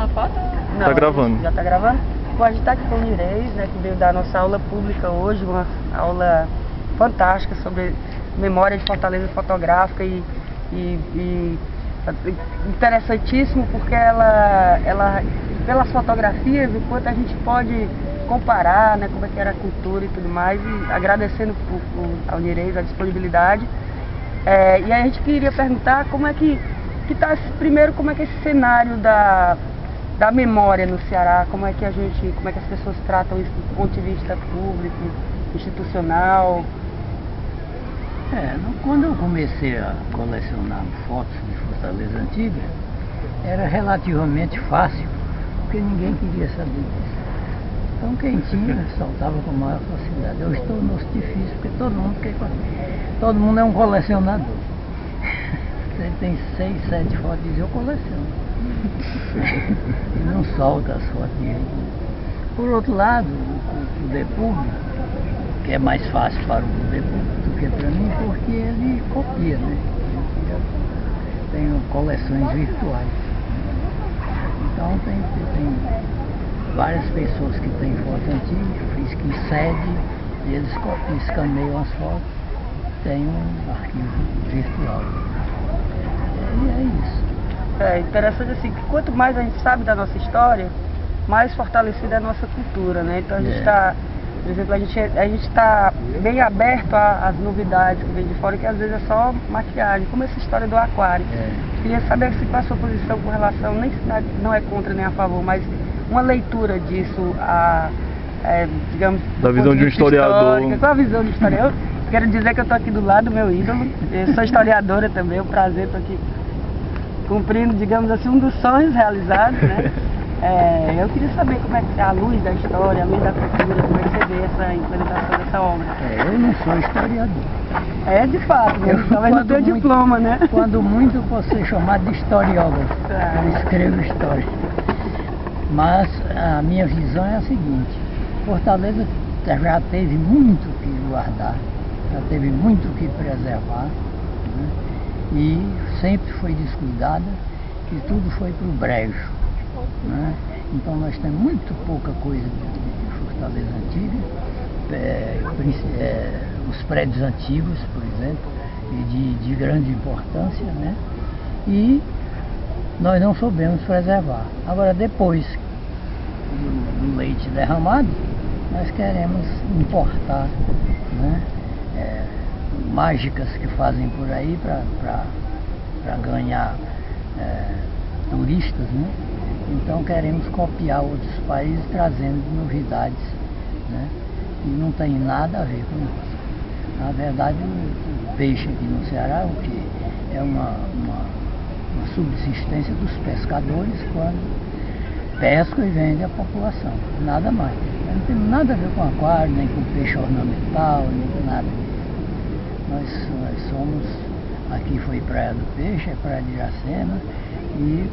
uma foto? Não, tá gravando. Já tá gravando? Bom, a gente tá aqui com o Nireis, né, que veio dar nossa aula pública hoje, uma aula fantástica sobre memória de Fortaleza fotográfica e, e, e interessantíssimo porque ela, ela, pelas fotografias, o quanto a gente pode comparar, né, como é que era a cultura e tudo mais, e agradecendo ao Nireis a disponibilidade. É, e aí a gente queria perguntar como é que, que tá primeiro como é que é esse cenário da, da memória no Ceará, como é que a gente, como é que as pessoas tratam isso do ponto de vista público, institucional. É, quando eu comecei a colecionar fotos de Fortaleza Antiga, era relativamente fácil, porque ninguém queria saber disso. Então quem tinha soltava com maior facilidade. Eu estou no difícil, porque todo mundo quer Todo mundo é um colecionador. Você tem seis, sete fotos eu coleciono. e não solta as fotinhas. Por outro lado, o poder público, que é mais fácil para o poder público do que para mim, porque ele copia, né? Tem coleções virtuais. Então tem, tem várias pessoas que têm foto antiga, que sede, e eles escaneiam as fotos, tem um arquivo virtual. E é isso. É interessante assim, que quanto mais a gente sabe da nossa história, mais fortalecida é a nossa cultura, né? Então a gente está, é. por exemplo, a gente a está bem aberto às novidades que vem de fora, que às vezes é só maquiagem, como essa história do aquário. É. Queria saber se qual a sua posição com relação, nem não é contra nem a favor, mas uma leitura disso, a, é, digamos... Da visão de um historiador. Qual a visão de historiador? Eu quero dizer que eu estou aqui do lado do meu ídolo, eu sou historiadora também, é um prazer estar aqui cumprindo, digamos assim, um dos sonhos realizados, né? É, eu queria saber como é que é a luz da história, a luz da cultura, como é que você vê essa implementação dessa obra. É, eu não sou historiador. É, de fato, eu, talvez não tenha diploma, né? Quando muito, posso ser chamado de historiógrafo. Ah. Eu escrevo história. Mas a minha visão é a seguinte, Fortaleza já teve muito que guardar, já teve muito que preservar, né? E sempre foi descuidada e tudo foi para o brejo. Né? Então nós temos muito pouca coisa de, Fortaleza antiga, é, é, os prédios antigos, por exemplo, de, de grande importância, né? e nós não soubemos preservar. Agora, depois do, do leite derramado, nós queremos importar né, é, mágicas que fazem por aí para ganhar é, turistas. Né? Então queremos copiar outros países trazendo novidades né? e não tem nada a ver com isso. Na verdade, o, peixe aqui no Ceará o que é uma, uma, uma subsistência dos pescadores quando pesca e vende à população, nada mais. Não tem nada a ver com aquário, nem com peixe ornamental, nem com nada Nós, nós somos, aqui foi Praia do Peixe, é Praia de Iracema, e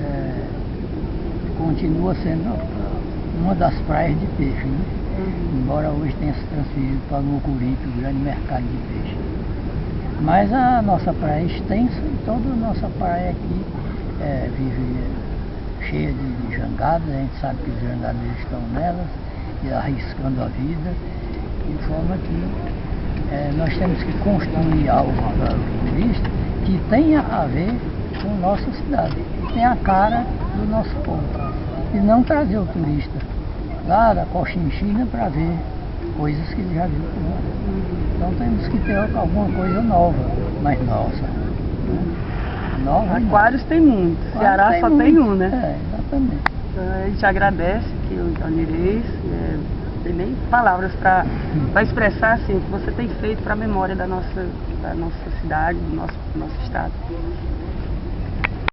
é, continua sendo uma das praias de peixe, né? Uhum. embora hoje tenha se transferido para o Mucuripe, o grande mercado de peixe. Mas a nossa praia é extensa e toda a nossa praia aqui é, vive cheia de, de jangadas, a gente sabe que os jangadeiros estão nelas, e arriscando a vida, de forma que é, nós temos que construir algo para o turista que tenha a ver com nossa cidade, que tenha a cara do nosso povo. E não trazer o turista lá da Cochinchina para ver coisas que ele já viu por lá. Então temos que ter alguma coisa nova, mas nossa. Né? Nova Aquários tem muito, Ceará tem só muito. tem um, né? É, exatamente. Então, a gente agradece que o Onireis, é, tem nem palavras para expressar assim, o que você tem feito para a memória da nossa, da nossa cidade, do nosso, do nosso estado.